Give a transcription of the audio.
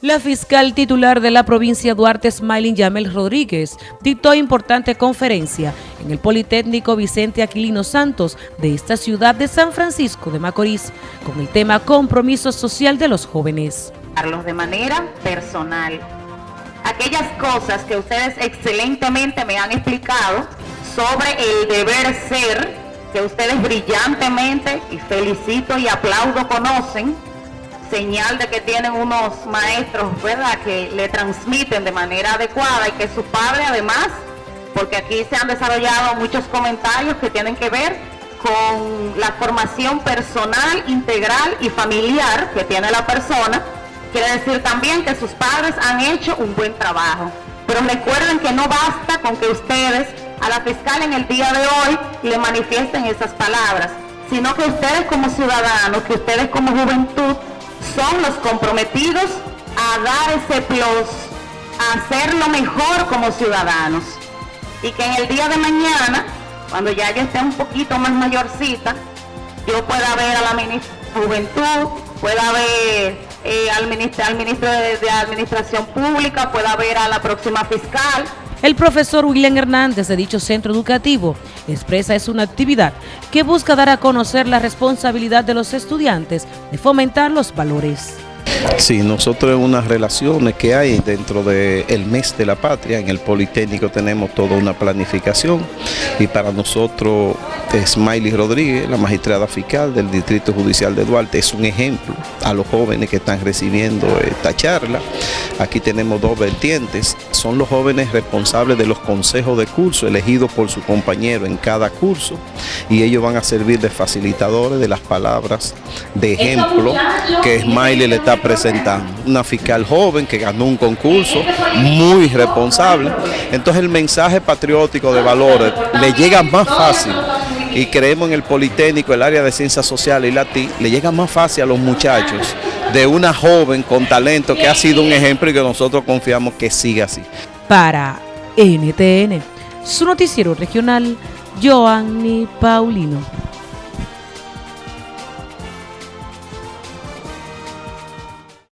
La fiscal titular de la provincia Duarte, Smiling Yamel Rodríguez, dictó importante conferencia en el Politécnico Vicente Aquilino Santos de esta ciudad de San Francisco de Macorís con el tema Compromiso Social de los Jóvenes. De manera personal, aquellas cosas que ustedes excelentemente me han explicado sobre el deber ser, que ustedes brillantemente, y felicito y aplaudo, conocen, señal de que tienen unos maestros, ¿verdad?, que le transmiten de manera adecuada y que su padre además, porque aquí se han desarrollado muchos comentarios que tienen que ver con la formación personal, integral y familiar que tiene la persona, quiere decir también que sus padres han hecho un buen trabajo. Pero recuerden que no basta con que ustedes a la fiscal en el día de hoy le manifiesten esas palabras, sino que ustedes como ciudadanos, que ustedes como juventud, son los comprometidos a dar ese plus, a hacerlo mejor como ciudadanos. Y que en el día de mañana, cuando ya yo esté un poquito más mayorcita, yo pueda ver a la Juventud, pueda ver eh, al ministro de Administración Pública, pueda ver a la próxima fiscal, el profesor William Hernández de dicho centro educativo expresa es una actividad que busca dar a conocer la responsabilidad de los estudiantes de fomentar los valores. Sí, nosotros en unas relaciones que hay dentro del mes de la patria, en el Politécnico tenemos toda una planificación y para nosotros Smiley Rodríguez, la magistrada fiscal del Distrito Judicial de Duarte, es un ejemplo a los jóvenes que están recibiendo esta charla. Aquí tenemos dos vertientes, son los jóvenes responsables de los consejos de curso elegidos por su compañero en cada curso y ellos van a servir de facilitadores de las palabras de ejemplo que Smiley le está presentando. Una fiscal joven que ganó un concurso, muy responsable. Entonces el mensaje patriótico de valores le llega más fácil y creemos en el Politécnico, el área de ciencias sociales y la TI, le llega más fácil a los muchachos de una joven con talento que ha sido un ejemplo y que nosotros confiamos que siga así. Para NTN, su noticiero regional, Joanny Paulino.